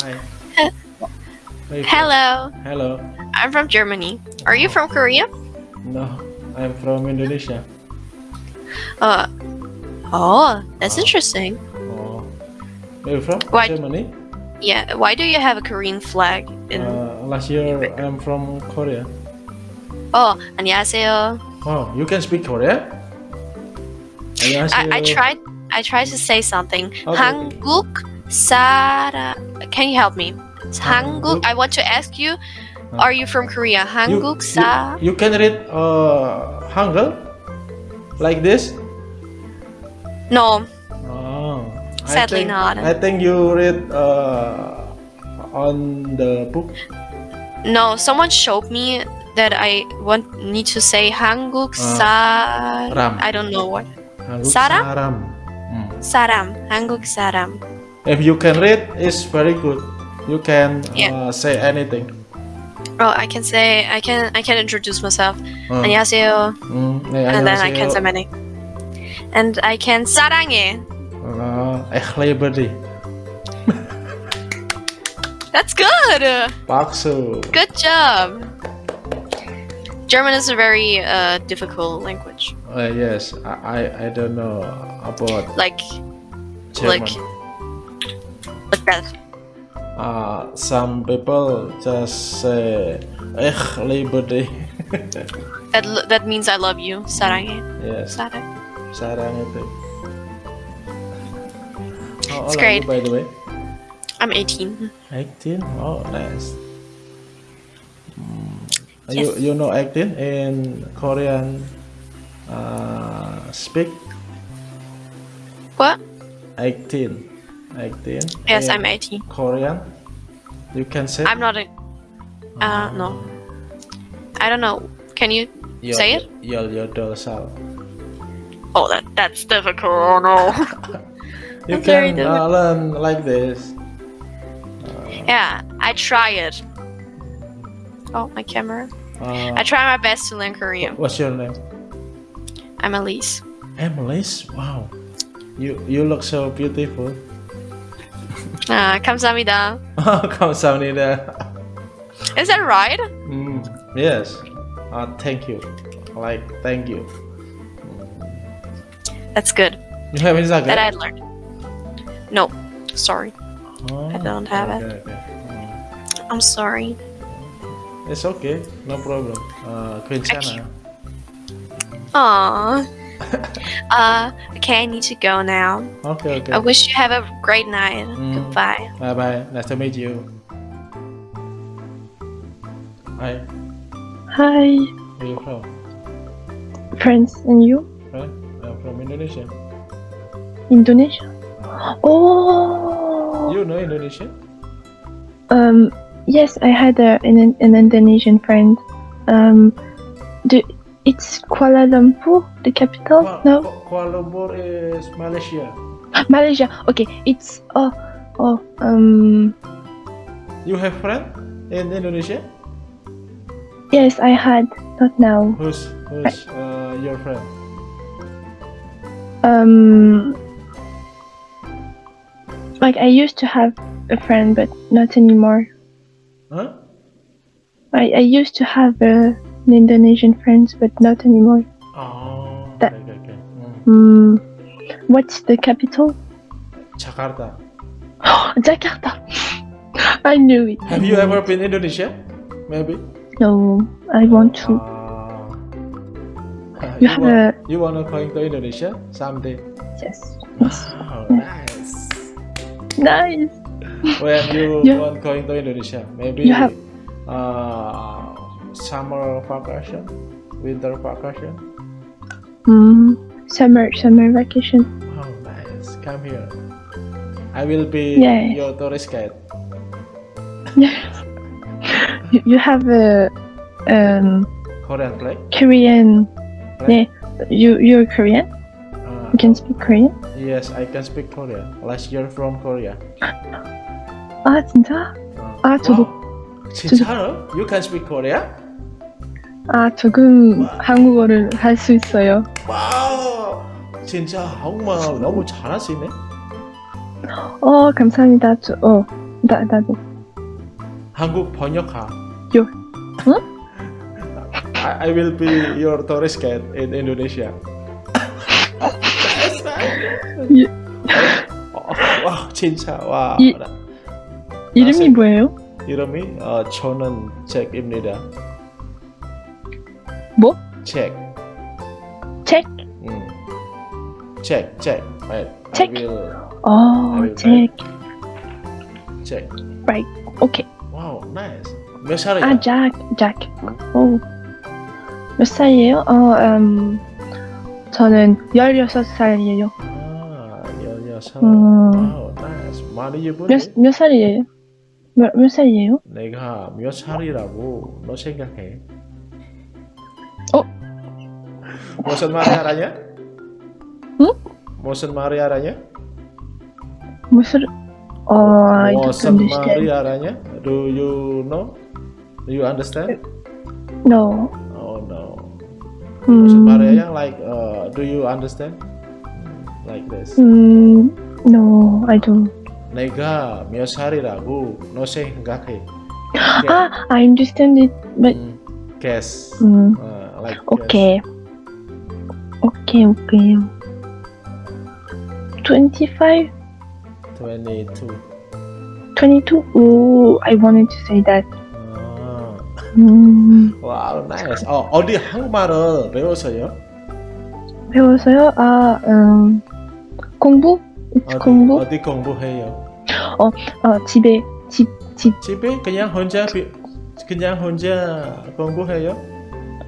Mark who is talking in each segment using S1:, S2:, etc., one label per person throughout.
S1: Hi.
S2: He-
S1: Where you from?
S2: Hello,
S1: Hello.
S2: I'm from Germany. Are you from Korea?
S1: No, I'm from Indonesia.
S2: Uh, oh, that's
S1: Oh.
S2: interesting.
S1: Oh. Where you from?
S2: Why-
S1: Germany?
S2: Yeah, why do you have a Korean flag? In...
S1: Uh, last year I'm from Korea.
S2: oh, 안녕하세요.
S1: Oh, you can speak Korean?
S2: I, I tried. I tried to say something.
S1: Okay.
S2: 한국 Sara, can you help me? Hanguk. I want to ask you, are you from Korea? Hanguk sa.
S1: You, you, can read uh, Hangul like this.
S2: No.
S1: Oh.
S2: Sadly I
S1: think,
S2: not.
S1: I think you read uh, on the book.
S2: No, someone showed me that I want need to say Hanguk uh, sa.
S1: Ram.
S2: I don't know what. Hanguk Saram.
S1: Saram. Hmm.
S2: Saram. Saram
S1: If you can read, it's very good. You can
S2: Yeah.
S1: uh, say anything.
S2: Oh, I can say I can I can introduce myself.
S1: 어.
S2: 안녕하세요.
S1: 음, 네,
S2: And then I can say
S1: 안녕하세요.
S2: my name. And I can 사랑해.
S1: 어, echt liberty.
S2: That's good.
S1: 박수.
S2: Good job. German is a very uh, difficult language.
S1: Uh, yes, I, I I don't know about
S2: Like
S1: German.
S2: Like- Betul.
S1: Uh, some people just say, "Eh, liberty."
S2: that that means I love you, sarang.
S1: Yes.
S2: Sarang.
S1: Sarang itu. Oh,
S2: it's great.
S1: You, by the way?
S2: I'm 18.
S1: 18? Oh, nice. Mm.
S2: Yes.
S1: You you know 18 in Korean uh, speak?
S2: What?
S1: 18. 18.
S2: Yes, I'm 18.
S1: Korean. You can say.
S2: I'm not a. Uh, no. I don't know. Can you
S1: Yo-
S2: say it?
S1: Yo yo dorsal.
S2: Oh, that that's difficult. Oh no.
S1: You
S2: That's
S1: can uh, learn like this.
S2: yeah, I try it. Oh, my camera.
S1: Uh,
S2: I try my best to learn Korean.
S1: what's your name?
S2: I'm Elise.
S1: Emily's. Wow. You you look so beautiful.
S2: Ah, 감사합니다.
S1: 감사합니다.
S2: Is that right?
S1: Mm, yes. Uh, thank you. Like thank you.
S2: That's good.
S1: You have Instagram?
S2: That I learned. No, sorry.
S1: Oh,
S2: I don't have it.
S1: okay, okay.
S2: I'm sorry.
S1: Mm, It's okay. No problem. Uh, 괜찮아.
S2: Aww. uh, okay, I need to go now.
S1: Okay, okay.
S2: I wish you have a great night.
S1: Mm.
S2: Goodbye.
S1: Bye bye. Nice to meet you. Hi.
S3: Hi,
S1: Where you from?
S3: friends, and you?
S1: Right? I'm from Indonesia.
S3: Indonesia? Oh,
S1: You know Indonesia?
S3: um, yes, I had a, an, an Indonesian friend. Um, the, it's Kuala Lumpur, the capital?
S1: Kuala-
S3: No,
S1: Kuala Lumpur is Malaysia.
S3: Malaysia. Okay, it's oh, oh, um,
S1: You have friend in Indonesia?
S3: yes, I had, not now.
S1: Who's who's uh, your friend?
S3: Um, like I used to have a friend, but not anymore.
S1: Huh?
S3: I, I used to have a, Indonesian friends, but not anymore.
S1: Oh,
S3: That-
S1: okay, okay. Mm.
S3: Hmm. What's the capital?
S1: Jakarta.
S3: Jakarta. I knew it.
S1: Have you ever been Indonesia? Maybe.
S3: No, I want to.
S1: Uh,
S3: You have
S1: want,
S3: a-
S1: you wanna going to Indonesia someday?
S3: Yes.
S1: Oh, nice.
S3: Nice.
S1: when you
S3: Yeah.
S1: want going to Indonesia, maybe
S3: You have-
S1: uh, summer vacation, winter vacation.
S3: Hmm. Summer summer vacation.
S1: Oh, nice. Come here. I will be
S3: Yeah.
S1: your tourist guide.
S3: You, you have a um
S1: Korean play.
S3: Korean.
S1: Right?
S3: Yeah. You you're Korean.
S1: Uh,
S3: You can speak Korean.
S1: yes, I can speak Korean. Last year from Korea.
S3: 아 진짜?
S1: Uh,
S3: 아 저도
S1: wow. 진짜로? You can speak Korean?
S3: 아 조금 한국어를 할 수 있어요.
S1: 와우. 진짜 한국말 너무 잘하시네.
S3: 어, 감사합니다. 저, 어, 나, 나도.
S1: 한국 번역가.
S3: 요. 응?
S1: I, I will be your tourist guide in Indonesia.
S3: 예.
S1: 어, 와 진짜 와.
S3: 이-
S1: 생-
S3: 뭐예요?
S1: 이름이 어, 저는 잭입니다.
S3: 뭐?
S1: 잭.
S3: 책?
S1: 음. 잭, 잭. Right.
S3: 잭?
S1: I will
S3: 어,
S1: will
S3: 책.
S1: 잭.
S3: Right. 오케이.
S1: 와우, 나이스. 몇 살이야?
S3: 아, 잭, 잭. 오. 몇 살이에요? 어, 음, 저는 16살이에요.
S1: 아, 16.
S3: 음.
S1: 와우, 나이스. 많이 예쁘네.
S3: 몇, 몇 살이에요? 몇, 몇 살이에요?
S1: 내가 몇 살이라고 너 생각해?
S3: Motion Mario Aranya? Hmm?
S1: Motion Mario Raya? Motion
S3: Oh,
S1: Motion Mario Raya? Do you know? Do you understand?
S3: No.
S1: Oh no. Hmm. Motion yang like uh, do you understand? Like this.
S3: Hmm, no, I don't.
S1: Nega, Miyosari ragu, no se ngake.
S3: Ah, I understand it, but.
S1: Hmm, guess.
S3: Hmm.
S1: Uh, like. Okay. Guess.
S3: Okay. Okay, okay. 25?
S1: 22.
S3: 22? Ooh, I wanted to say that.
S1: 아,
S3: 음,
S1: 와우, 나이스. 어, 어디 한국말을 배웠어요?
S3: 배워서요? 아, 음, 공부?
S1: 어디,
S3: 공부?
S1: 어디 공부해요?
S3: 어, 집에, 집, 집.
S1: 집에 그냥 혼자 비, 그냥 혼자 공부해요?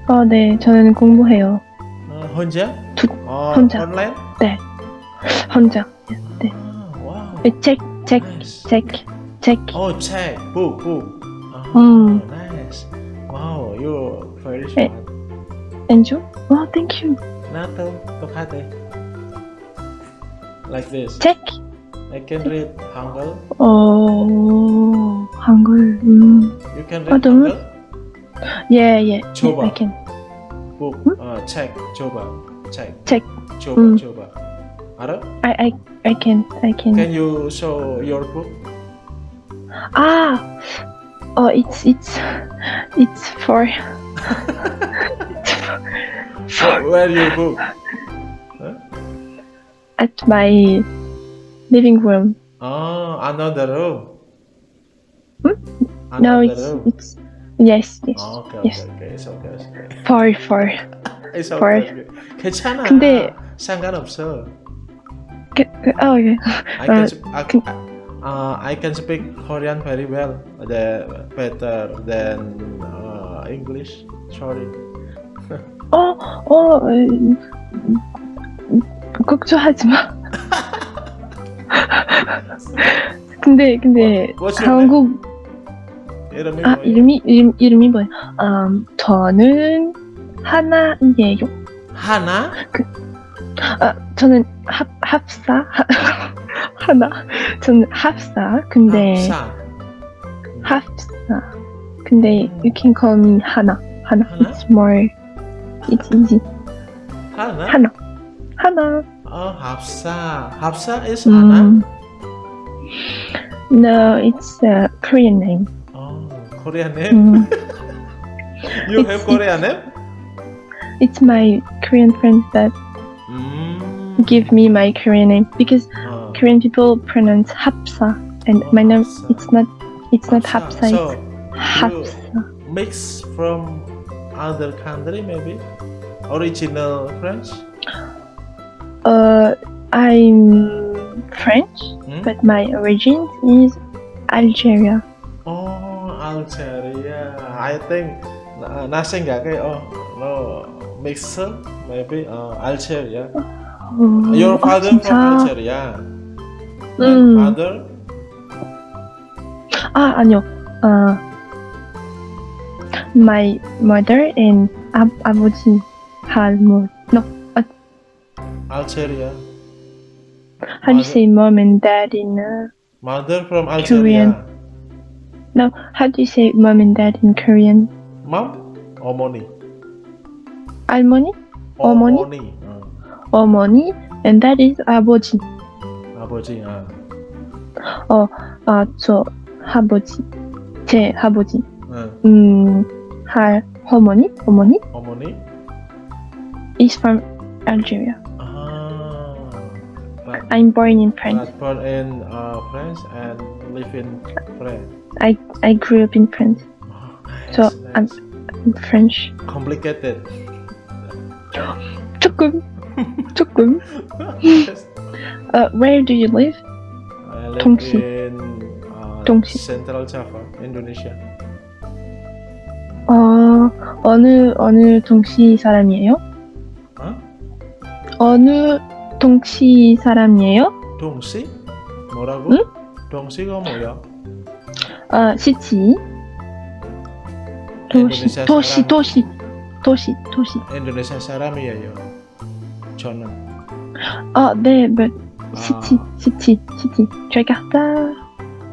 S3: 어, 네, 저는 공부해요.
S1: 어, 혼자?
S3: 두,
S1: 아,
S3: 혼자.
S1: online? 네.
S3: 혼자. 네.
S1: 아, 와우.
S3: 책, 책,
S1: Nice.
S3: 책, 책.
S1: Oh, check. Book, book. Oh,
S3: 음.
S1: nice. Wow, you're very
S3: 네.
S1: smart.
S3: Enjoy? Wow, thank you.
S1: Nato, tokhate. Like this.
S3: 책.
S1: I can read Hangul.
S3: 어, 한글. 음.
S1: You can read 아,
S3: 너무-
S1: Hangul?
S3: 예, 예.
S1: 예,
S3: I
S1: 줘봐. can.
S3: Book,
S1: uh, check,
S3: Joba.
S1: check check coba mm. coba Ara?
S3: I I I can I can
S1: can you show your book
S3: ah oh it's it's it's for
S1: For where your book huh?
S3: at my living room
S1: oh another room
S3: hmm?
S1: another no
S3: it's
S1: room.
S3: it's yes yes
S1: oh, okay,
S3: yes
S1: okay, okay, it's okay, it's okay.
S3: for for
S1: It's
S3: For-
S1: okay. okay. 괜찮아.
S3: 근데-
S1: 상관없어.
S3: 그, 그, 어, 예.
S1: I can,
S3: 어,
S1: I,
S3: 그-
S1: uh, I can speak Korean very well. The, better than uh, English. Sorry.
S3: 어, 어, 음, 걱정하지 마. 근데, 근데,
S1: name?
S3: 한국,
S1: 이름이
S3: 아? 이름이, 이름, 이름이 뭐야? 음, 저는 하나이에요.
S1: 하나?
S3: 아, 저는 합, 합사? 하나. 저는 합사. 근데,
S1: 합사.
S3: 합사. 근데, you can call me 하나. 하나.
S1: 하나?
S3: It's more, it's easy.
S1: 하나?
S3: 하나. 하나.
S1: 어, 합사. 합사 is 하나?
S3: 음, no, it's a Korean name.
S1: 어, Korean name?
S3: 음,
S1: You
S3: it's-
S1: have Korean name?
S3: it's my Korean friends that
S1: mm.
S3: give me my Korean name because. Korean people pronounce Hapsa, and
S1: oh,
S3: my name
S1: Hapsa.
S3: it's not it's Hapsa. not Hapsa,
S1: so
S3: it's Hapsa.
S1: Mix from other country maybe original French.
S3: Uh, I'm French,
S1: hmm?
S3: but my origin is Algeria.
S1: Oh, Algeria. I think nasi nggak kayak oh no mix maybe 어, Algeria.
S3: 어,
S1: Your
S3: 어,
S1: father
S3: 진짜?
S1: from Algeria.
S3: 음.
S1: And mother?
S3: 아 아니요. 어, my mother and 아, 아버지 할머니. No,
S1: Algeria.
S3: how do you say mom and dad in? Uh,
S1: Mother from Algeria.
S3: no, how do you say mom and dad in Korean?
S1: Mom? 어머니.
S3: 할머니, 어머니?
S1: 어,
S3: 어머니, and that is 아버지.
S1: 아버지. 아.
S3: 아, 저 아버지, 제 아버지,
S1: Uh,
S3: 음, 할 어머니, 어머니
S1: 어머니?
S3: is from Algeria.
S1: Ah, but,
S3: I'm born in France.
S1: but born in uh, France and live in France.
S3: I I grew up in France.
S1: Oh, nice,
S3: So, I'm-
S1: nice.
S3: I'm French.
S1: complicated.
S3: 조금, 조금. Uh, where do you live?
S1: I live
S3: 동시.
S1: in uh,
S3: 동시.
S1: Central Java, Indonesia.
S3: 어, 어느 어느 동시 사람이에요?
S1: 어?
S3: 어느 동시 사람이에요?
S1: 동시? 뭐라고?
S3: 응?
S1: 동시가 뭐야?
S3: 아, 시티. 도시,
S1: 도시, 사람.
S3: 도시, 도시, 도시.
S1: 인도네시아 사람이에요. 저는.
S3: 아, 네,
S1: 아,
S3: 시티, 시티, 시티. 자카르타.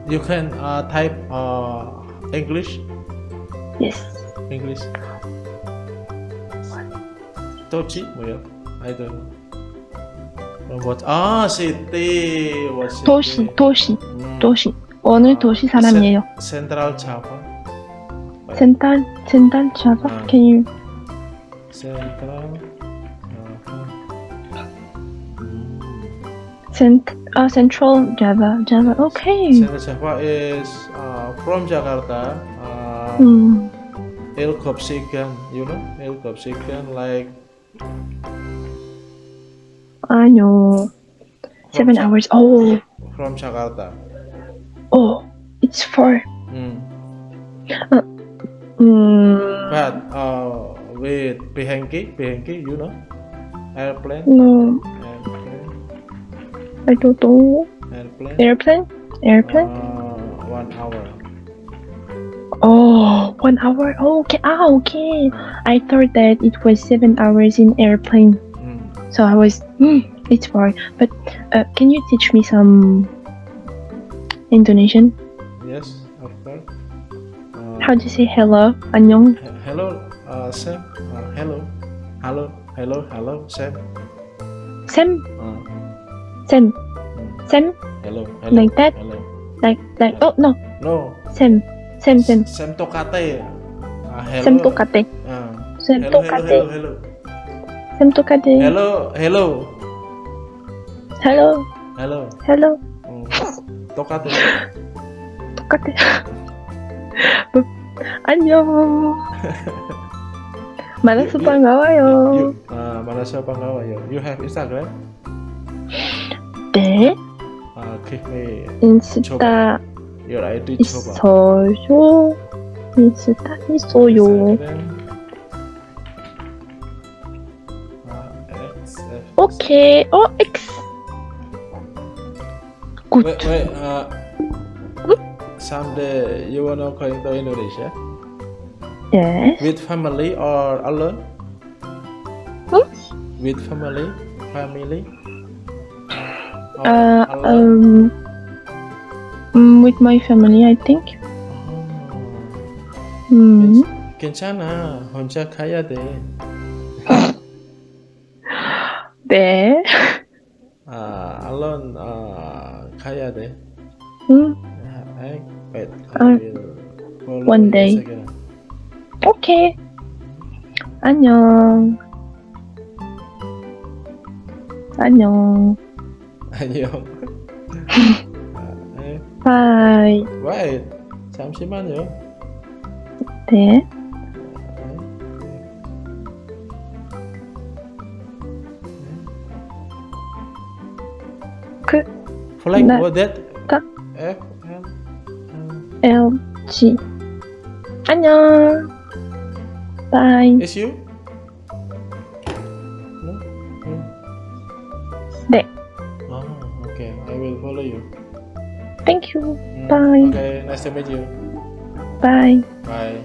S1: You can uh, type uh, English.
S3: Yes.
S1: English. Tochi 뭐야? I don't know. Uh, What? 아, city?
S3: 도시, 도시,
S1: 음,
S3: 도시. 어느 도시 사람이에요?
S1: Central Java.
S3: 센탈, 센탈?
S1: 아.
S3: Can you?
S1: Central. Java.
S3: Cent uh, Central Java. Java. Okay.
S1: Central Java is uh, from Jakarta. Uh,
S3: mm.
S1: El Kopsigan, you know, El Kopsigan, like.
S3: I know. Seven
S1: from
S3: hours. Oh.
S1: From Jakarta.
S3: Oh, it's far.
S1: Hmm.
S3: Uh, mm.
S1: But uh, with Behengki, Behengki, you know, airplane,
S3: no,
S1: airplane,
S3: I don't know.
S1: airplane.
S3: Airplane? Airplane?
S1: Uh, one hour.
S3: Oh, one hour. Oh, okay. Ah, okay. I thought that it was seven hours in airplane.
S1: Mm.
S3: So I was, hmm, it's far. But uh, can you teach me some Indonesian?
S1: Yes, of course. Uh,
S3: How to say hello? 안녕.
S1: he- hello, uh, Sam. Uh, hello, hello, hello, hello, Sam.
S3: Sam,
S1: Uh,
S3: Sam,
S1: mm.
S3: Sam,
S1: hello, hello,
S3: Like that?
S1: Hello.
S3: like, like, oh no,
S1: No,
S3: Sam, Sam, Sam,
S1: Sam Tokate. Uh, hello.
S3: Sam 똑같대.
S1: Uh,
S3: Sam
S1: hello, hello,
S3: 똑같대.
S1: hello, hello.
S3: Sam 똑같대.
S1: Hello, hello,
S3: Hello,
S1: hello.
S3: hello.
S1: 음, 똑같아.
S3: 똑같아. 뭐, 안녕. Malas
S1: you,
S3: Pangawayo.
S1: You, uh, Malaysia Pangawayo. You have Instagram?
S3: 네.
S1: 아, 그래.
S3: 인스타
S1: your ID
S3: 있어요. 인스타 있어요. 오케이. 어, X. Good.
S1: Wait, wait, uh, someday you wanna go into Indonesia?
S3: 예.
S1: with family or alone?
S3: Hmm?
S1: With family, family. Or
S3: Uh,
S1: alone?
S3: um, mm, with my family, I think.
S1: Oh.
S3: 음,
S1: 괜찮아. 혼자 가야 돼.
S3: 네.
S1: 아, alone 아, 가야 돼.
S3: 음,
S1: I, wait, I
S3: 아,
S1: will follow
S3: one
S1: you
S3: day. 오케이. 안녕. 안녕.
S1: 안녕. 아, 에,
S3: 바이.
S1: wait, 잠시만요.
S3: 네. 그,
S1: that?
S3: 다-
S1: F L
S3: LG. 안녕. Bye.
S1: It's you? No? no.
S3: De.
S1: Oh, okay. I will follow you.
S3: Thank you.
S1: Mm.
S3: Bye.
S1: Okay, nice to meet you.
S3: Bye.
S1: Bye.